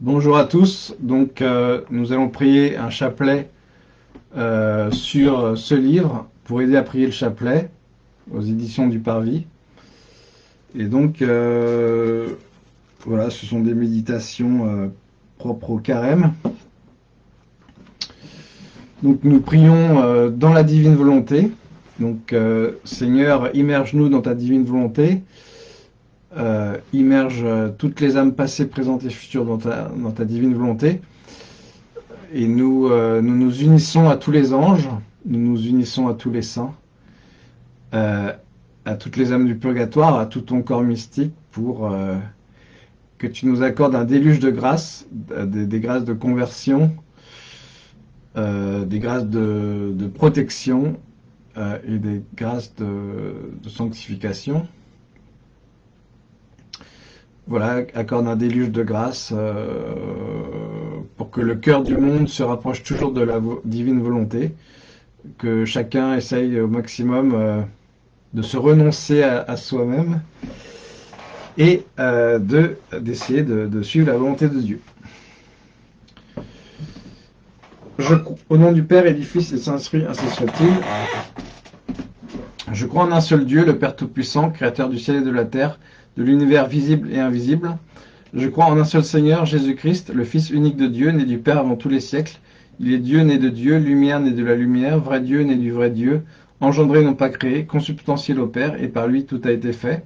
Bonjour à tous. Donc, euh, nous allons prier un chapelet euh, sur ce livre pour aider à prier le chapelet aux éditions du Parvis. Et donc, euh, voilà, ce sont des méditations propres au carême. Donc, nous prions dans la divine volonté. Donc, Seigneur, immerge-nous dans ta divine volonté. Euh, immerge euh, toutes les âmes passées, présentes et futures dans ta, divine volonté. Et nous, euh, nous nous unissons à tous les anges, nous nous unissons à tous les saints, à toutes les âmes du purgatoire, à tout ton corps mystique pour que tu nous accordes un déluge de grâces, des, grâces de conversion, des grâces de, protection et des grâces de sanctification voilà, accorde un déluge de grâce euh, pour que le cœur du monde se rapproche toujours de la divine volonté, que chacun essaye au maximum euh, de se renoncer à, soi-même et euh, d'essayer de, suivre la volonté de Dieu. au nom du Père et du Fils et du Saint-Esprit, ainsi soit-il. Je crois en un seul Dieu, le Père Tout-Puissant, Créateur du ciel et de la terre, de l'univers visible et invisible. Je crois en un seul Seigneur, Jésus-Christ, le Fils unique de Dieu, né du Père avant tous les siècles. Il est Dieu né de Dieu, lumière né de la lumière, vrai Dieu né du vrai Dieu, engendré non pas créé, consubstantiel au Père, et par lui tout a été fait.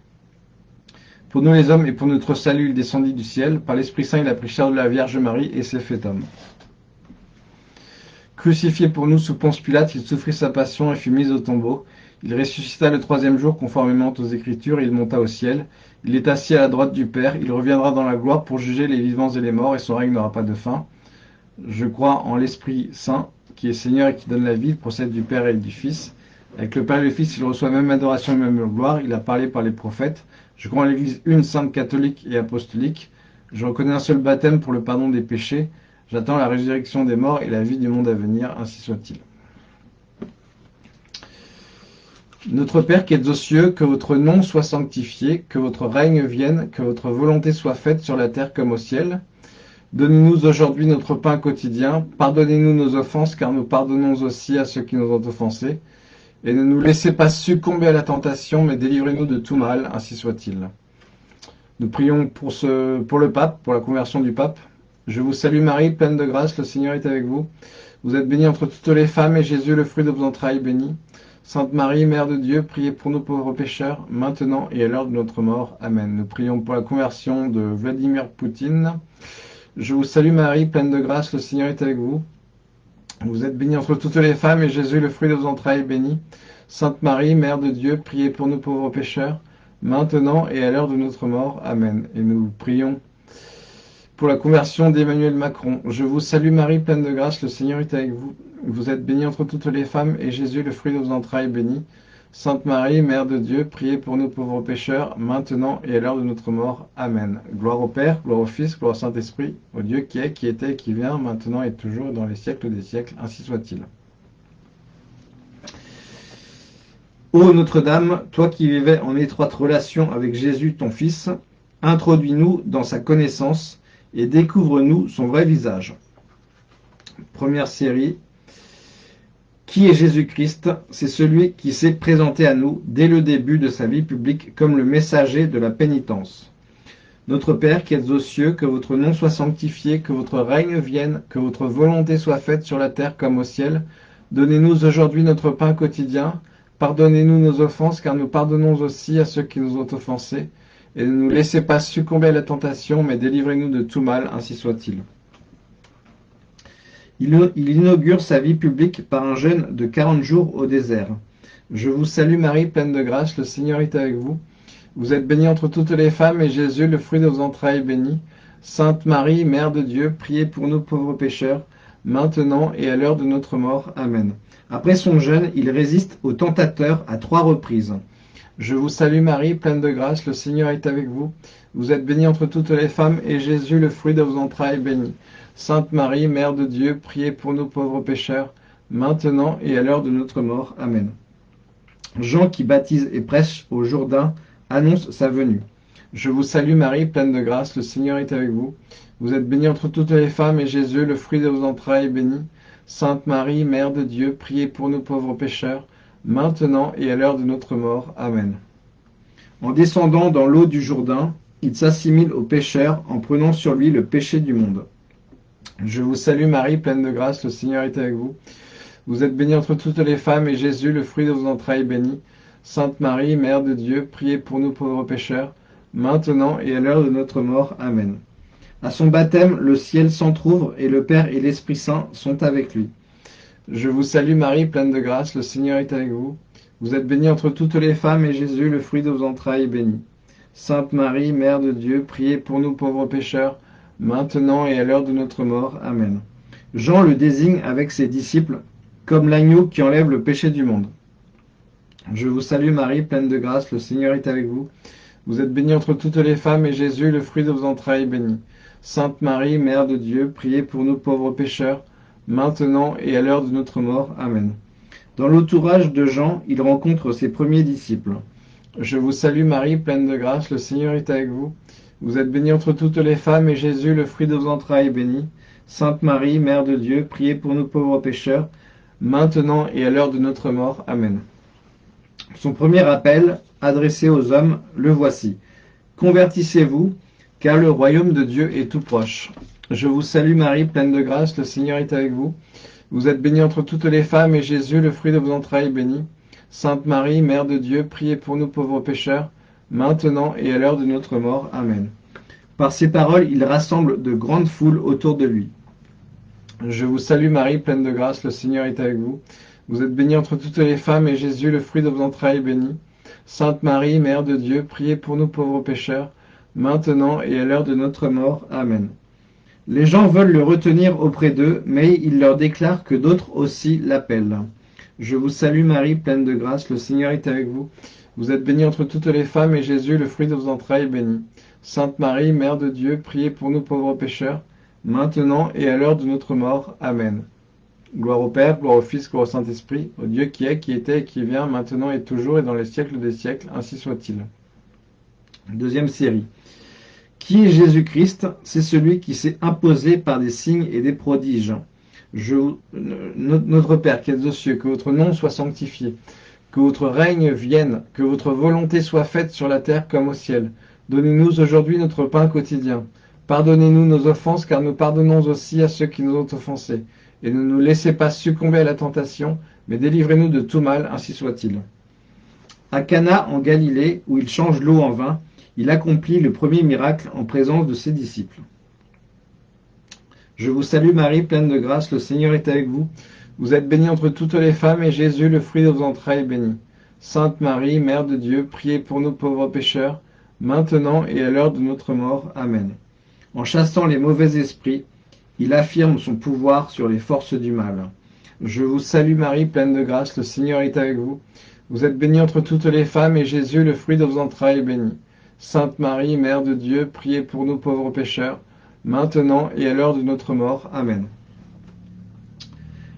Pour nous les hommes et pour notre salut, il descendit du ciel. Par l'Esprit Saint, il a pris chair de la Vierge Marie et s'est fait homme. Crucifié pour nous sous Ponce Pilate, il souffrit sa passion et fut mis au tombeau. Il ressuscita le troisième jour conformément aux Écritures, il monta au ciel. Il est assis à la droite du Père, il reviendra dans la gloire pour juger les vivants et les morts, et son règne n'aura pas de fin. Je crois en l'Esprit Saint, qui est Seigneur et qui donne la vie, il procède du Père et du Fils. Avec le Père et le Fils, il reçoit même adoration et même gloire, il a parlé par les prophètes. Je crois en l'Église une, sainte, catholique et apostolique. Je reconnais un seul baptême pour le pardon des péchés. J'attends la résurrection des morts et la vie du monde à venir, ainsi soit-il. Notre Père qui êtes aux cieux, que votre nom soit sanctifié, que votre règne vienne, que votre volonté soit faite sur la terre comme au ciel. Donnez-nous aujourd'hui notre pain quotidien. Pardonnez-nous nos offenses, car nous pardonnons aussi à ceux qui nous ont offensés. Et ne nous laissez pas succomber à la tentation, mais délivrez-nous de tout mal, ainsi soit-il. Nous prions pour, ce, pour le pape, pour la conversion du pape. Je vous salue Marie, pleine de grâce, le Seigneur est avec vous. Vous êtes bénie entre toutes les femmes, et Jésus, le fruit de vos entrailles, béni. Sainte Marie, Mère de Dieu, priez pour nous pauvres pécheurs, maintenant et à l'heure de notre mort. Amen. Nous prions pour la conversion de Vladimir Poutine. Je vous salue Marie, pleine de grâce, le Seigneur est avec vous. Vous êtes bénie entre toutes les femmes, et Jésus, le fruit de vos entrailles, est béni. Sainte Marie, Mère de Dieu, priez pour nous pauvres pécheurs, maintenant et à l'heure de notre mort. Amen. Et nous prions pour la conversion d'Emmanuel Macron. Je vous salue Marie, pleine de grâce, le Seigneur est avec vous. Vous êtes bénie entre toutes les femmes, et Jésus, le fruit de vos entrailles, est béni. Sainte Marie, Mère de Dieu, priez pour nous pauvres pécheurs, maintenant et à l'heure de notre mort. Amen. Gloire au Père, gloire au Fils, gloire au Saint-Esprit, au Dieu qui est, qui était, qui vient, maintenant et toujours, dans les siècles des siècles, ainsi soit-il. Ô Notre-Dame, toi qui vivais en étroite relation avec Jésus, ton Fils, introduis-nous dans sa connaissance et découvre-nous son vrai visage. Première série, qui est Jésus-Christ? C'est celui qui s'est présenté à nous dès le début de sa vie publique comme le messager de la pénitence. Notre Père qui êtes aux cieux, que votre nom soit sanctifié, que votre règne vienne, que votre volonté soit faite sur la terre comme au ciel. Donnez-nous aujourd'hui notre pain quotidien. Pardonnez-nous nos offenses, car nous pardonnons aussi à ceux qui nous ont offensés. Et ne nous laissez pas succomber à la tentation, mais délivrez-nous de tout mal, ainsi soit-il. Il inaugure sa vie publique par un jeûne de quarante jours au désert. Je vous salue Marie, pleine de grâce, le Seigneur est avec vous. Vous êtes bénie entre toutes les femmes, et Jésus, le fruit de vos entrailles, est béni. Sainte Marie, Mère de Dieu, priez pour nous pauvres pécheurs, maintenant et à l'heure de notre mort. Amen. Après son jeûne, il résiste au tentateur à trois reprises. Je vous salue Marie, pleine de grâce, le Seigneur est avec vous. Vous êtes bénie entre toutes les femmes, et Jésus, le fruit de vos entrailles, est béni. Sainte Marie, Mère de Dieu, priez pour nous pauvres pécheurs, maintenant et à l'heure de notre mort. Amen. Jean qui baptise et prêche au Jourdain annonce sa venue. Je vous salue Marie, pleine de grâce, le Seigneur est avec vous. Vous êtes bénie entre toutes les femmes, et Jésus, le fruit de vos entrailles, est béni. Sainte Marie, Mère de Dieu, priez pour nous pauvres pécheurs, maintenant et à l'heure de notre mort. Amen. En descendant dans l'eau du Jourdain, il s'assimile aux pécheurs en prenant sur lui le péché du monde. Je vous salue Marie, pleine de grâce, le Seigneur est avec vous. Vous êtes bénie entre toutes les femmes, et Jésus, le fruit de vos entrailles, est béni. Sainte Marie, Mère de Dieu, priez pour nous pauvres pécheurs, maintenant et à l'heure de notre mort. Amen. À son baptême, le ciel s'entr'ouvre, et le Père et l'Esprit Saint sont avec lui. Je vous salue Marie, pleine de grâce, le Seigneur est avec vous. Vous êtes bénie entre toutes les femmes, et Jésus, le fruit de vos entrailles, est béni. Sainte Marie, Mère de Dieu, priez pour nous pauvres pécheurs, maintenant et à l'heure de notre mort. Amen. Jean le désigne avec ses disciples comme l'agneau qui enlève le péché du monde. Je vous salue Marie, pleine de grâce, le Seigneur est avec vous. Vous êtes bénie entre toutes les femmes, et Jésus, le fruit de vos entrailles, est béni. Sainte Marie, Mère de Dieu, priez pour nous pauvres pécheurs, maintenant et à l'heure de notre mort. Amen. Dans l'entourage de Jean, il rencontre ses premiers disciples. Je vous salue Marie, pleine de grâce, le Seigneur est avec vous. Vous êtes bénie entre toutes les femmes, et Jésus, le fruit de vos entrailles, est béni. Sainte Marie, Mère de Dieu, priez pour nous pauvres pécheurs, maintenant et à l'heure de notre mort. Amen. Son premier appel, adressé aux hommes, le voici. Convertissez-vous, car le royaume de Dieu est tout proche. Je vous salue Marie, pleine de grâce, le Seigneur est avec vous. Vous êtes bénie entre toutes les femmes, et Jésus, le fruit de vos entrailles, est béni. Sainte Marie, Mère de Dieu, priez pour nous pauvres pécheurs, maintenant et à l'heure de notre mort. Amen. Par ces paroles, il rassemble de grandes foules autour de lui. Je vous salue Marie, pleine de grâce, le Seigneur est avec vous. Vous êtes bénie entre toutes les femmes, et Jésus, le fruit de vos entrailles, est béni. Sainte Marie, Mère de Dieu, priez pour nous pauvres pécheurs, maintenant et à l'heure de notre mort. Amen. Les gens veulent le retenir auprès d'eux, mais il leur déclare que d'autres aussi l'appellent. Je vous salue Marie, pleine de grâce, le Seigneur est avec vous. Vous êtes bénie entre toutes les femmes, et Jésus, le fruit de vos entrailles, est béni. Sainte Marie, Mère de Dieu, priez pour nous pauvres pécheurs, maintenant et à l'heure de notre mort. Amen. Gloire au Père, gloire au Fils, gloire au Saint-Esprit, au Dieu qui est, qui était et qui vient, maintenant et toujours et dans les siècles des siècles, ainsi soit-il. Deuxième série. Qui est Jésus-Christ? C'est celui qui s'est imposé par des signes et des prodiges. Je, notre Père qui êtes aux cieux, que votre nom soit sanctifié, que votre règne vienne, que votre volonté soit faite sur la terre comme au ciel. Donnez-nous aujourd'hui notre pain quotidien. Pardonnez-nous nos offenses, car nous pardonnons aussi à ceux qui nous ont offensés. Et ne nous laissez pas succomber à la tentation, mais délivrez-nous de tout mal, ainsi soit-il. À Cana, en Galilée, où il change l'eau en vin, il accomplit le premier miracle en présence de ses disciples. Je vous salue Marie, pleine de grâce, le Seigneur est avec vous. Vous êtes bénie entre toutes les femmes, et Jésus, le fruit de vos entrailles, est béni. Sainte Marie, Mère de Dieu, priez pour nous pauvres pécheurs, maintenant et à l'heure de notre mort. Amen. En chassant les mauvais esprits, il affirme son pouvoir sur les forces du mal. Je vous salue Marie, pleine de grâce, le Seigneur est avec vous. Vous êtes bénie entre toutes les femmes, et Jésus, le fruit de vos entrailles, est béni. Sainte Marie, Mère de Dieu, priez pour nous pauvres pécheurs, maintenant et à l'heure de notre mort. Amen.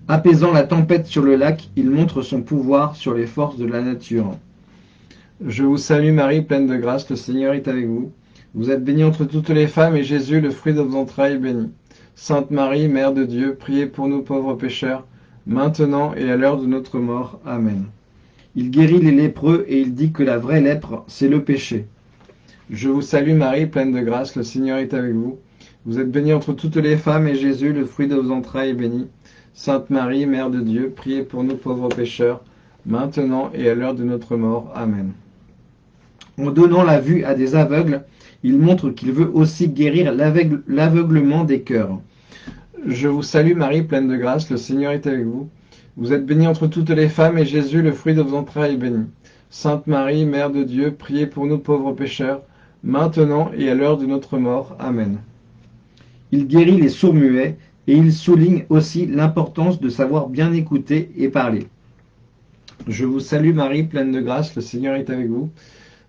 Apaisant la tempête sur le lac, il montre son pouvoir sur les forces de la nature. Je vous salue Marie, pleine de grâce, le Seigneur est avec vous. Vous êtes bénie entre toutes les femmes, et Jésus, le fruit de vos entrailles, est béni. Sainte Marie, Mère de Dieu, priez pour nous pauvres pécheurs, maintenant et à l'heure de notre mort. Amen. Il guérit les lépreux et il dit que la vraie lèpre, c'est le péché. Je vous salue Marie, pleine de grâce, le Seigneur est avec vous. Vous êtes bénie entre toutes les femmes, et Jésus, le fruit de vos entrailles, est béni. Sainte Marie, Mère de Dieu, priez pour nous pauvres pécheurs, maintenant et à l'heure de notre mort. Amen. En donnant la vue à des aveugles, il montre qu'il veut aussi guérir l'aveuglement des cœurs. Je vous salue Marie, pleine de grâce, le Seigneur est avec vous. Vous êtes bénie entre toutes les femmes, et Jésus, le fruit de vos entrailles, est béni. Sainte Marie, Mère de Dieu, priez pour nous pauvres pécheurs, maintenant et à l'heure de notre mort. Amen. Il guérit les sourds-muets, et il souligne aussi l'importance de savoir bien écouter et parler. Je vous salue Marie, pleine de grâce, le Seigneur est avec vous.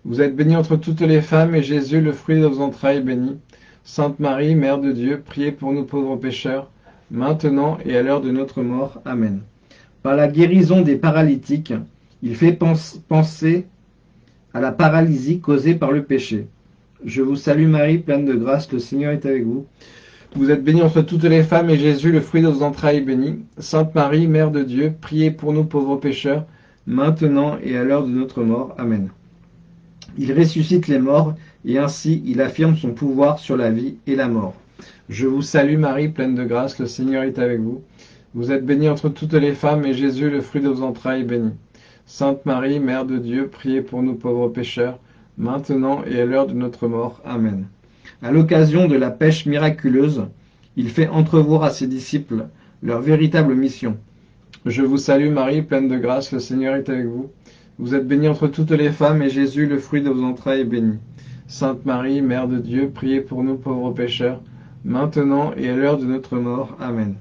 Vous êtes bénie entre toutes les femmes, et Jésus, le fruit de vos entrailles, est béni. Sainte Marie, Mère de Dieu, priez pour nous pauvres pécheurs, maintenant et à l'heure de notre mort. Amen. Par la guérison des paralytiques, il fait penser à la paralysie causée par le péché. Je vous salue Marie, pleine de grâce, le Seigneur est avec vous. Vous êtes bénie entre toutes les femmes, et Jésus, le fruit de vos entrailles, est béni. Sainte Marie, Mère de Dieu, priez pour nous pauvres pécheurs, maintenant et à l'heure de notre mort. Amen. Il ressuscite les morts, et ainsi il affirme son pouvoir sur la vie et la mort. Je vous salue Marie, pleine de grâce, le Seigneur est avec vous. Vous êtes bénie entre toutes les femmes, et Jésus, le fruit de vos entrailles, est béni. Sainte Marie, Mère de Dieu, priez pour nous pauvres pécheurs, maintenant et à l'heure de notre mort. Amen. À l'occasion de la pêche miraculeuse, il fait entrevoir à ses disciples leur véritable mission. Je vous salue Marie, pleine de grâce, le Seigneur est avec vous. Vous êtes bénie entre toutes les femmes, et Jésus, le fruit de vos entrailles, est béni. Sainte Marie, Mère de Dieu, priez pour nous pauvres pécheurs, maintenant et à l'heure de notre mort. Amen.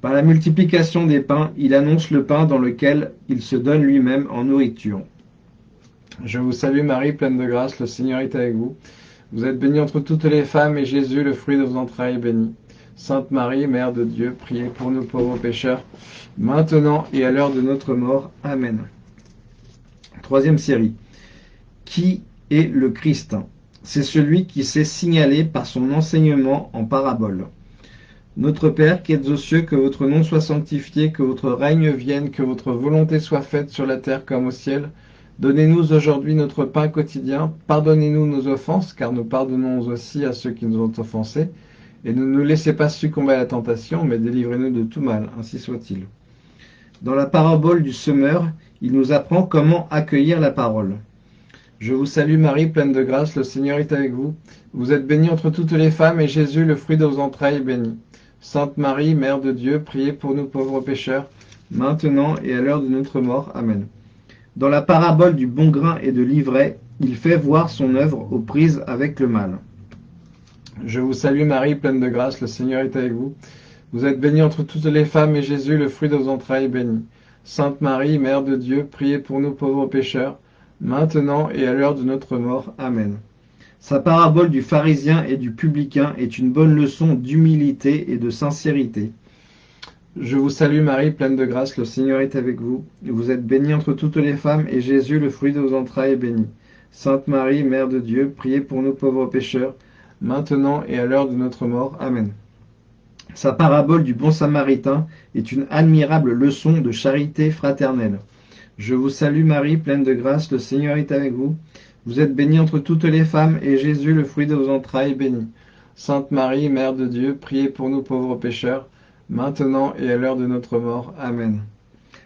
Par la multiplication des pains, il annonce le pain dans lequel il se donne lui-même en nourriture. Je vous salue Marie, pleine de grâce, le Seigneur est avec vous. Vous êtes bénie entre toutes les femmes, et Jésus, le fruit de vos entrailles, est béni. Sainte Marie, Mère de Dieu, priez pour nous pauvres pécheurs, maintenant et à l'heure de notre mort. Amen. Troisième série. Qui est le Christ? C'est celui qui s'est signalé par son enseignement en parabole. Notre Père qui êtes aux cieux, que votre nom soit sanctifié, que votre règne vienne, que votre volonté soit faite sur la terre comme au ciel. Donnez-nous aujourd'hui notre pain quotidien. Pardonnez-nous nos offenses, car nous pardonnons aussi à ceux qui nous ont offensés. Et ne nous laissez pas succomber à la tentation, mais délivrez-nous de tout mal, ainsi soit-il. Dans la parabole du semeur, il nous apprend comment accueillir la parole. Je vous salue Marie, pleine de grâce, le Seigneur est avec vous. Vous êtes bénie entre toutes les femmes, et Jésus, le fruit de vos entrailles, est béni. Sainte Marie, Mère de Dieu, priez pour nous pauvres pécheurs, maintenant et à l'heure de notre mort. Amen. Dans la parabole du bon grain et de l'ivraie, il fait voir son œuvre aux prises avec le mal. Je vous salue Marie, pleine de grâce, le Seigneur est avec vous. Vous êtes bénie entre toutes les femmes, et Jésus, le fruit de vos entrailles, est béni. Sainte Marie, Mère de Dieu, priez pour nous pauvres pécheurs, maintenant et à l'heure de notre mort. Amen. Sa parabole du pharisien et du publicain est une bonne leçon d'humilité et de sincérité. Je vous salue Marie, pleine de grâce, le Seigneur est avec vous. Vous êtes bénie entre toutes les femmes, et Jésus, le fruit de vos entrailles, est béni. Sainte Marie, Mère de Dieu, priez pour nous pauvres pécheurs, maintenant et à l'heure de notre mort. Amen. Sa parabole du bon samaritain est une admirable leçon de charité fraternelle. Je vous salue Marie, pleine de grâce, le Seigneur est avec vous. Vous êtes bénie entre toutes les femmes, et Jésus, le fruit de vos entrailles, est béni. Sainte Marie, Mère de Dieu, priez pour nous pauvres pécheurs, maintenant et à l'heure de notre mort. Amen.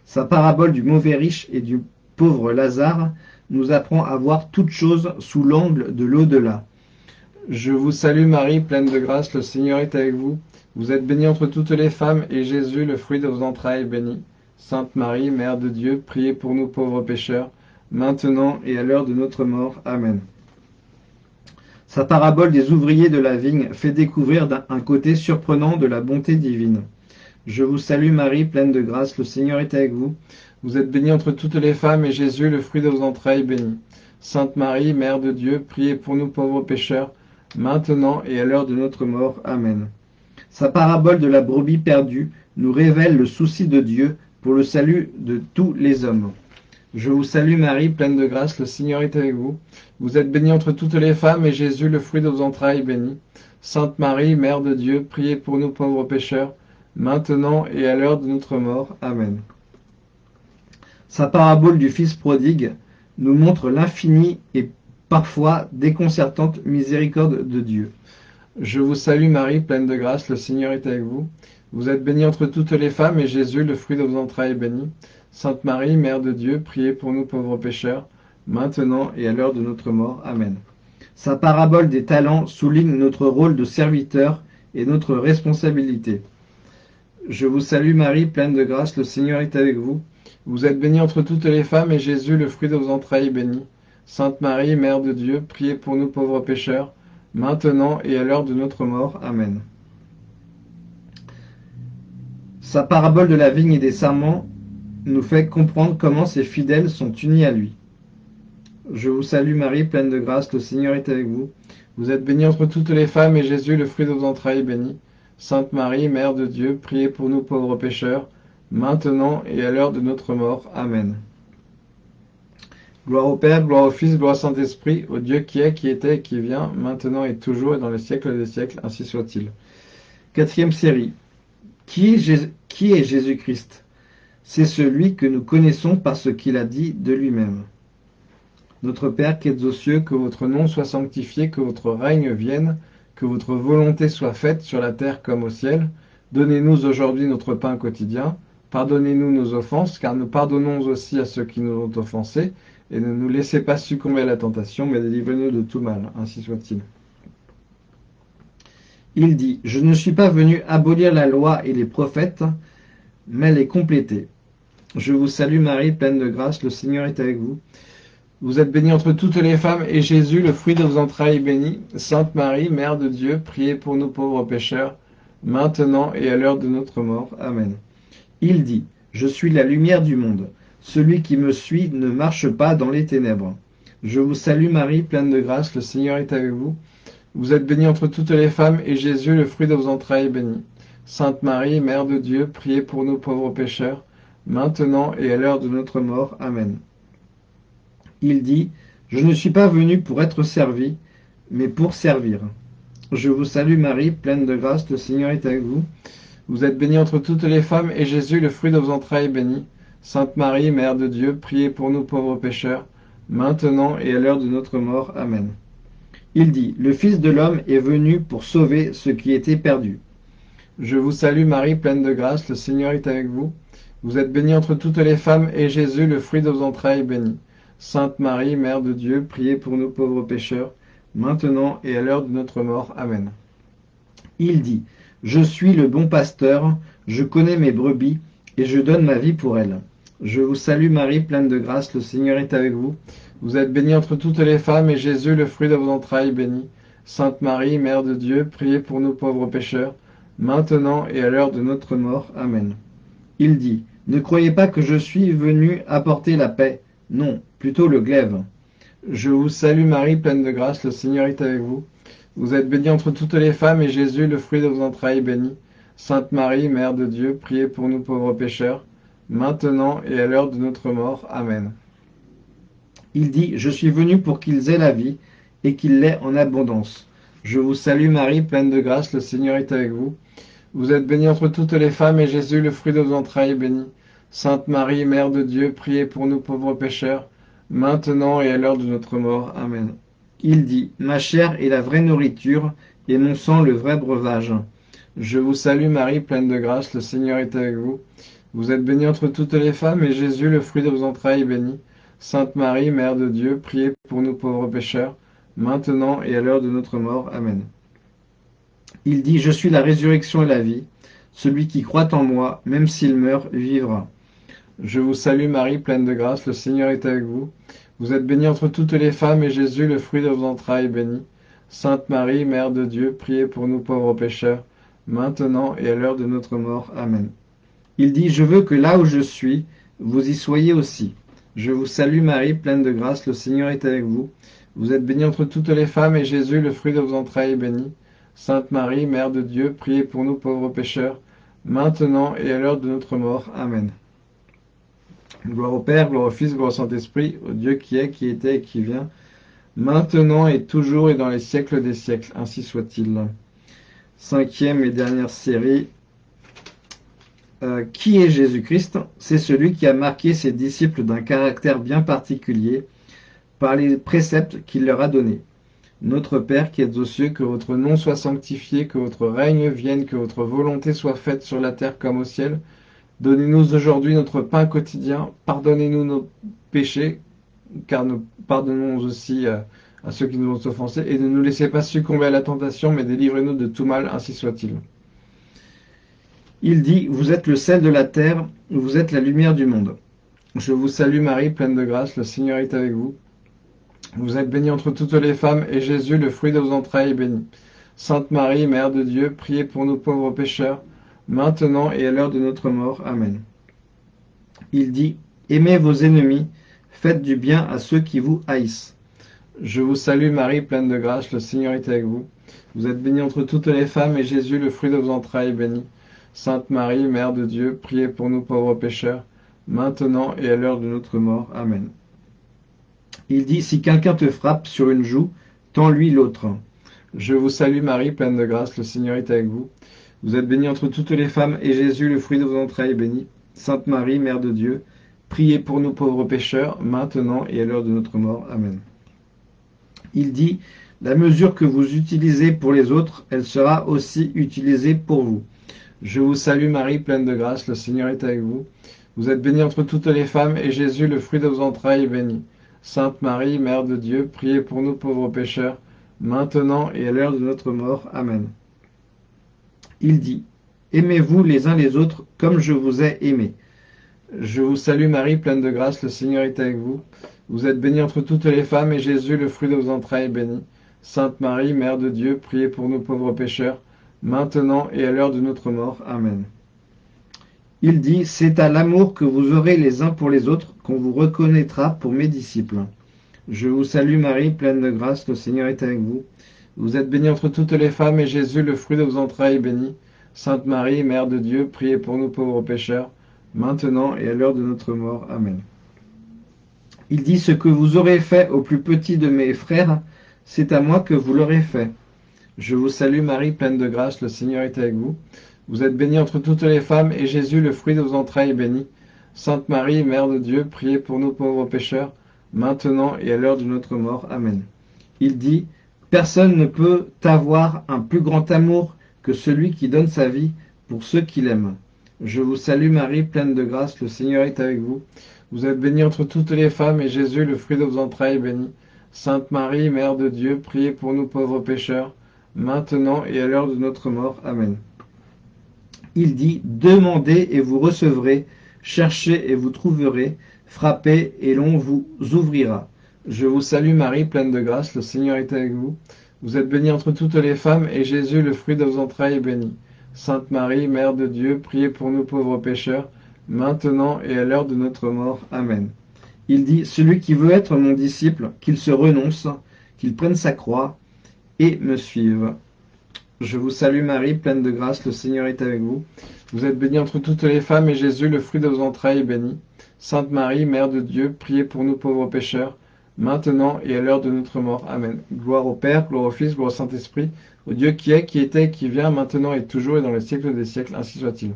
Sa parabole du mauvais riche et du pauvre Lazare nous apprend à voir toutes choses sous l'angle de l'au-delà. Je vous salue Marie, pleine de grâce, le Seigneur est avec vous. Vous êtes bénie entre toutes les femmes, et Jésus, le fruit de vos entrailles, est béni. Sainte Marie, Mère de Dieu, priez pour nous pauvres pécheurs, maintenant et à l'heure de notre mort. Amen. Sa parabole des ouvriers de la vigne fait découvrir un côté surprenant de la bonté divine. Je vous salue Marie, pleine de grâce, le Seigneur est avec vous. Vous êtes bénie entre toutes les femmes, et Jésus, le fruit de vos entrailles, est béni. Sainte Marie, Mère de Dieu, priez pour nous pauvres pécheurs, maintenant et à l'heure de notre mort. Amen. Sa parabole de la brebis perdue nous révèle le souci de Dieu pour le salut de tous les hommes. Je vous salue Marie, pleine de grâce, le Seigneur est avec vous. Vous êtes bénie entre toutes les femmes, et Jésus, le fruit de vos entrailles, est béni. Sainte Marie, Mère de Dieu, priez pour nous pauvres pécheurs, maintenant et à l'heure de notre mort. Amen. Sa parabole du Fils prodigue nous montre l'infinie et parfois déconcertante miséricorde de Dieu. Je vous salue Marie, pleine de grâce, le Seigneur est avec vous. Vous êtes bénie entre toutes les femmes, et Jésus, le fruit de vos entrailles, est béni. Sainte Marie, Mère de Dieu, priez pour nous pauvres pécheurs, maintenant et à l'heure de notre mort. Amen. Sa parabole des talents souligne notre rôle de serviteur et notre responsabilité. Je vous salue Marie, pleine de grâce, le Seigneur est avec vous. Vous êtes bénie entre toutes les femmes, et Jésus, le fruit de vos entrailles, est béni. Sainte Marie, Mère de Dieu, priez pour nous pauvres pécheurs, maintenant et à l'heure de notre mort. Amen. Sa parabole de la vigne et des serments nous fait comprendre comment ses fidèles sont unis à lui. Je vous salue Marie, pleine de grâce, le Seigneur est avec vous. Vous êtes bénie entre toutes les femmes, et Jésus, le fruit de vos entrailles, est béni. Sainte Marie, Mère de Dieu, priez pour nous pauvres pécheurs, maintenant et à l'heure de notre mort. Amen. Gloire au Père, gloire au Fils, gloire au Saint-Esprit, au Dieu qui est, qui était et qui vient, maintenant et toujours et dans les siècles des siècles, ainsi soit-il. Quatrième série. Qui est Jésus-Christ? C'est celui que nous connaissons par ce qu'il a dit de lui-même. Notre Père qui êtes aux cieux, que votre nom soit sanctifié, que votre règne vienne, que votre volonté soit faite sur la terre comme au ciel. Donnez-nous aujourd'hui notre pain quotidien. Pardonnez-nous nos offenses, car nous pardonnons aussi à ceux qui nous ont offensés. Et ne nous laissez pas succomber à la tentation, mais délivrez-nous de tout mal. Ainsi soit-il. Il dit, Je ne suis pas venu abolir la loi et les prophètes, mais les compléter. Je vous salue Marie, pleine de grâce, le Seigneur est avec vous. Vous êtes bénie entre toutes les femmes, et Jésus, le fruit de vos entrailles, est béni. Sainte Marie, Mère de Dieu, priez pour nous pauvres pécheurs, maintenant et à l'heure de notre mort. Amen. Il dit, Je suis la lumière du monde. Celui qui me suit ne marche pas dans les ténèbres. Je vous salue Marie, pleine de grâce, le Seigneur est avec vous. Vous êtes bénie entre toutes les femmes, et Jésus, le fruit de vos entrailles, est béni. Sainte Marie, Mère de Dieu, priez pour nous pauvres pécheurs, maintenant et à l'heure de notre mort. Amen il dit Je ne suis pas venu pour être servi, mais pour servir. Je vous salue Marie, pleine de grâce, le Seigneur est avec vous. Vous êtes bénie entre toutes les femmes, et Jésus, le fruit de vos entrailles, est béni. Sainte Marie, Mère de Dieu, priez pour nous pauvres pécheurs, maintenant et à l'heure de notre mort. Amen. Il dit, Le Fils de l'homme est venu pour sauver ce qui était perdu. Je vous salue Marie, pleine de grâce, le Seigneur est avec vous. Vous êtes bénie entre toutes les femmes, et Jésus, le fruit de vos entrailles, est béni. Sainte Marie, Mère de Dieu, priez pour nous pauvres pécheurs, maintenant et à l'heure de notre mort. Amen. Il dit, Je suis le bon pasteur, je connais mes brebis, et je donne ma vie pour elles. Je vous salue Marie, pleine de grâce, le Seigneur est avec vous. Vous êtes bénie entre toutes les femmes, et Jésus, le fruit de vos entrailles, béni. Sainte Marie, Mère de Dieu, priez pour nous pauvres pécheurs, maintenant et à l'heure de notre mort. Amen. Il dit, Ne croyez pas que je suis venu apporter la paix. Non, plutôt le glaive. Je vous salue Marie, pleine de grâce, le Seigneur est avec vous. Vous êtes bénie entre toutes les femmes, et Jésus, le fruit de vos entrailles, est béni. Sainte Marie, Mère de Dieu, priez pour nous pauvres pécheurs, maintenant et à l'heure de notre mort. Amen. Il dit, Je suis venu pour qu'ils aient la vie, et qu'ils l'aient en abondance. Je vous salue Marie, pleine de grâce, le Seigneur est avec vous. Vous êtes bénie entre toutes les femmes, et Jésus, le fruit de vos entrailles, est béni. Sainte Marie, Mère de Dieu, priez pour nous pauvres pécheurs, maintenant et à l'heure de notre mort. Amen. Il dit, Ma chair est la vraie nourriture, et mon sang le vrai breuvage. Je vous salue Marie, pleine de grâce, le Seigneur est avec vous. Vous êtes bénie entre toutes les femmes, et Jésus, le fruit de vos entrailles, est béni. Sainte Marie, Mère de Dieu, priez pour nous pauvres pécheurs, maintenant et à l'heure de notre mort. Amen. Il dit, Je suis la résurrection et la vie. Celui qui croit en moi, même s'il meurt, vivra. Je vous salue Marie, pleine de grâce, le Seigneur est avec vous. Vous êtes bénie entre toutes les femmes, et Jésus, le fruit de vos entrailles, est béni. Sainte Marie, Mère de Dieu, priez pour nous pauvres pécheurs, maintenant et à l'heure de notre mort. Amen. Il dit, Je veux que là où je suis, vous y soyez aussi. Je vous salue Marie, pleine de grâce, le Seigneur est avec vous. Vous êtes bénie entre toutes les femmes, et Jésus, le fruit de vos entrailles, est béni. Sainte Marie, Mère de Dieu, priez pour nous pauvres pécheurs, maintenant et à l'heure de notre mort. Amen. Gloire au Père, gloire au Fils, gloire au Saint-Esprit, au Dieu qui est, qui était et qui vient, maintenant et toujours et dans les siècles des siècles. Ainsi soit-il. Cinquième et dernière série. Euh, qui est Jésus-Christ? C'est celui qui a marqué ses disciples d'un caractère bien particulier par les préceptes qu'il leur a donnés. Notre Père qui êtes aux cieux, que votre nom soit sanctifié, que votre règne vienne, que votre volonté soit faite sur la terre comme au ciel. Donnez-nous aujourd'hui notre pain quotidien. Pardonnez-nous nos péchés, car nous pardonnons aussi euh, à, ceux qui nous ont offensés. Et ne nous laissez pas succomber à la tentation, mais délivrez-nous de tout mal, ainsi soit-il. Il dit, vous êtes le sel de la terre, vous êtes la lumière du monde. Je vous salue Marie, pleine de grâce, le Seigneur est avec vous. Vous êtes bénie entre toutes les femmes, et Jésus, le fruit de vos entrailles, est béni. Sainte Marie, Mère de Dieu, priez pour nous pauvres pécheurs, maintenant et à l'heure de notre mort. Amen. Il dit, Aimez vos ennemis, faites du bien à ceux qui vous haïssent. Je vous salue Marie, pleine de grâce, le Seigneur est avec vous. Vous êtes bénie entre toutes les femmes, et Jésus, le fruit de vos entrailles, est béni. Sainte Marie, Mère de Dieu, priez pour nous pauvres pécheurs, maintenant et à l'heure de notre mort. Amen. Il dit, si quelqu'un te frappe sur une joue, tends-lui l'autre. Je vous salue Marie, pleine de grâce, le Seigneur est avec vous. Vous êtes bénie entre toutes les femmes, et Jésus, le fruit de vos entrailles, est béni. Sainte Marie, Mère de Dieu, priez pour nous pauvres pécheurs, maintenant et à l'heure de notre mort. Amen. Il dit, la mesure que vous utilisez pour les autres, elle sera aussi utilisée pour vous. Je vous salue Marie, pleine de grâce, le Seigneur est avec vous. Vous êtes bénie entre toutes les femmes, et Jésus, le fruit de vos entrailles, est béni. Sainte Marie, Mère de Dieu, priez pour nous pauvres pécheurs, maintenant et à l'heure de notre mort. Amen. Il dit, Aimez-vous les uns les autres comme je vous ai aimé. Je vous salue Marie, pleine de grâce, le Seigneur est avec vous. Vous êtes bénie entre toutes les femmes, et Jésus, le fruit de vos entrailles, est béni. Sainte Marie, Mère de Dieu, priez pour nous pauvres pécheurs, maintenant et à l'heure de notre mort. Amen. Il dit, C'est à l'amour que vous aurez les uns pour les autres qu'on vous reconnaîtra pour mes disciples. Je vous salue Marie, pleine de grâce, le Seigneur est avec vous. Vous êtes bénie entre toutes les femmes, et Jésus, le fruit de vos entrailles, est béni. Sainte Marie, Mère de Dieu, priez pour nous pauvres pécheurs, maintenant et à l'heure de notre mort. Amen. Il dit, Ce que vous aurez fait au plus petit de mes frères, c'est à moi que vous l'aurez fait. Je vous salue Marie, pleine de grâce, le Seigneur est avec vous. Vous êtes bénie entre toutes les femmes, et Jésus, le fruit de vos entrailles, est béni. Sainte Marie, Mère de Dieu, priez pour nous pauvres pécheurs, maintenant et à l'heure de notre mort. Amen. Il dit, Personne ne peut avoir un plus grand amour que celui qui donne sa vie pour ceux qu'il aime. Je vous salue Marie, pleine de grâce, le Seigneur est avec vous. Vous êtes bénie entre toutes les femmes, et Jésus, le fruit de vos entrailles, est béni. Sainte Marie, Mère de Dieu, priez pour nous pauvres pécheurs, maintenant et à l'heure de notre mort. Amen. Il dit, Demandez et vous recevrez, cherchez et vous trouverez, frappez et l'on vous ouvrira. Je vous salue Marie, pleine de grâce, le Seigneur est avec vous. Vous êtes bénie entre toutes les femmes, et Jésus, le fruit de vos entrailles, est béni. Sainte Marie, Mère de Dieu, priez pour nous pauvres pécheurs, maintenant et à l'heure de notre mort. Amen. Il dit, Celui qui veut être mon disciple, qu'il se renonce, qu'il prenne sa croix et me suive. Je vous salue Marie, pleine de grâce, le Seigneur est avec vous. Vous êtes bénie entre toutes les femmes, et Jésus, le fruit de vos entrailles, est béni. Sainte Marie, Mère de Dieu, priez pour nous pauvres pécheurs, maintenant et à l'heure de notre mort. Amen. Gloire au Père, gloire au Fils, gloire au Saint-Esprit, au Dieu qui est, qui était, qui vient, maintenant et toujours et dans les siècles des siècles, ainsi soit-il.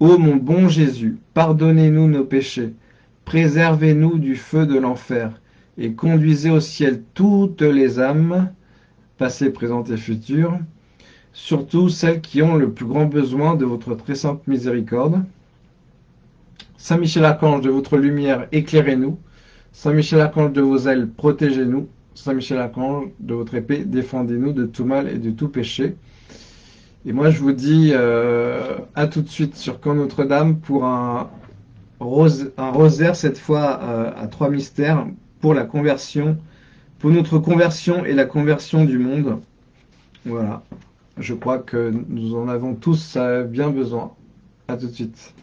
Ô mon bon Jésus, pardonnez-nous nos péchés, préservez-nous du feu de l'enfer, et conduisez au ciel toutes les âmes, passées, présentes et futures, surtout celles qui ont le plus grand besoin de votre très sainte miséricorde. Saint Michel Archange, de votre lumière, éclairez-nous. Saint Michel Archange, de vos ailes, protégez-nous. Saint Michel Archange, de votre épée, défendez-nous de tout mal et de tout péché. Et moi, je vous dis euh, à tout de suite sur Camp Notre-Dame pour un, rosaire, cette fois euh, à trois mystères, pour la conversion, pour notre conversion et la conversion du monde. Voilà. Je crois que nous en avons tous bien besoin. À tout de suite.